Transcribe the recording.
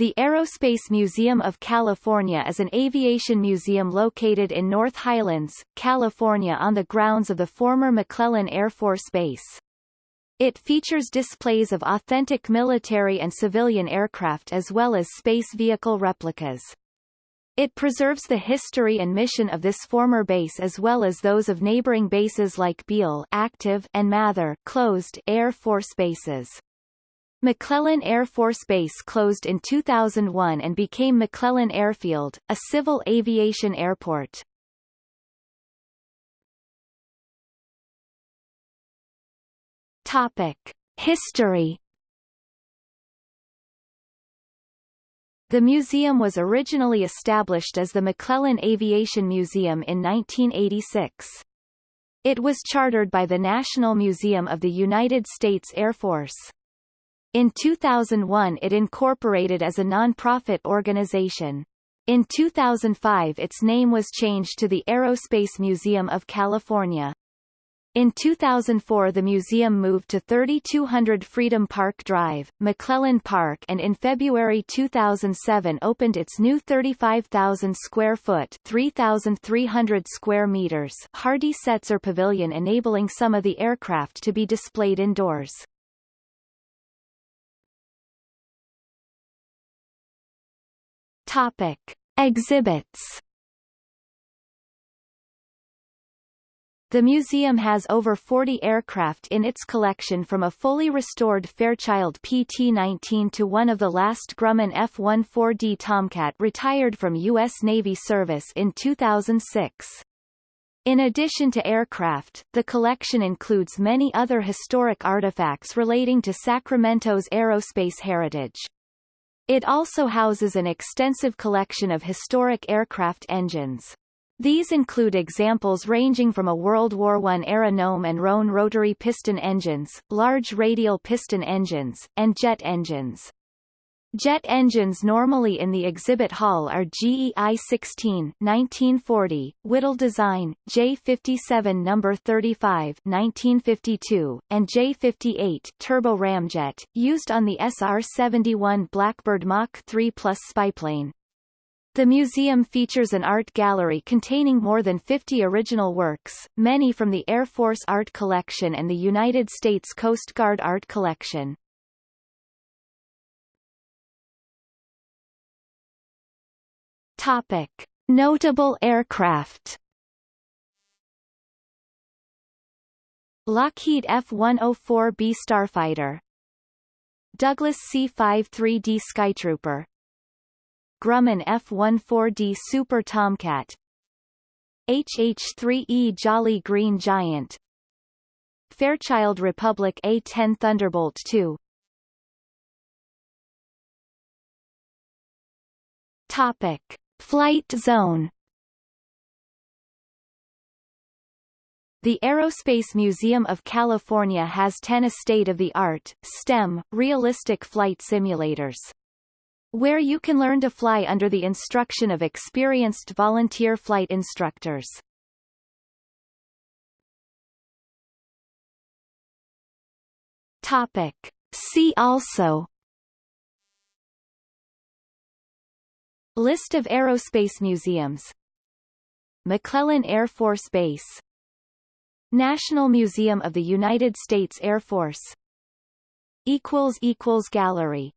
The Aerospace Museum of California is an aviation museum located in North Highlands, California on the grounds of the former McClellan Air Force Base. It features displays of authentic military and civilian aircraft as well as space vehicle replicas. It preserves the history and mission of this former base as well as those of neighboring bases like Beale active and Mather closed Air Force bases. McClellan Air Force Base closed in 2001 and became McClellan Airfield, a civil aviation airport. Topic. History The museum was originally established as the McClellan Aviation Museum in 1986. It was chartered by the National Museum of the United States Air Force. In 2001 it incorporated as a non-profit organization. In 2005 its name was changed to the Aerospace Museum of California. In 2004 the museum moved to 3200 Freedom Park Drive, McClellan Park and in February 2007 opened its new 35,000 square foot 3,300 square meters Hardy Setzer Pavilion enabling some of the aircraft to be displayed indoors. Topic. Exhibits The museum has over 40 aircraft in its collection from a fully restored Fairchild PT-19 to one of the last Grumman F-14D Tomcat retired from U.S. Navy service in 2006. In addition to aircraft, the collection includes many other historic artifacts relating to Sacramento's aerospace heritage. It also houses an extensive collection of historic aircraft engines. These include examples ranging from a World War I-era Gnome and Rhone rotary piston engines, large radial piston engines, and jet engines. Jet engines normally in the exhibit hall are GE I-16 1940, Whittle design, J-57 No. 35 1952, and J-58 turbo ramjet, used on the SR-71 Blackbird Mach 3 Plus spyplane. The museum features an art gallery containing more than 50 original works, many from the Air Force Art Collection and the United States Coast Guard Art Collection. Topic. Notable aircraft Lockheed F-104B Starfighter Douglas C-53D Skytrooper Grumman F-14D Super Tomcat HH-3E Jolly Green Giant Fairchild Republic A-10 Thunderbolt II Topic Flight zone The Aerospace Museum of California has 10 state-of-the-art, STEM, realistic flight simulators. Where you can learn to fly under the instruction of experienced volunteer flight instructors. Topic. See also List of aerospace museums. McClellan Air Force Base. National Museum of the United States Air Force. Gallery